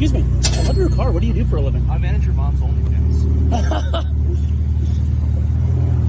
excuse me. I love your car. What do you do for a living? I manage your mom's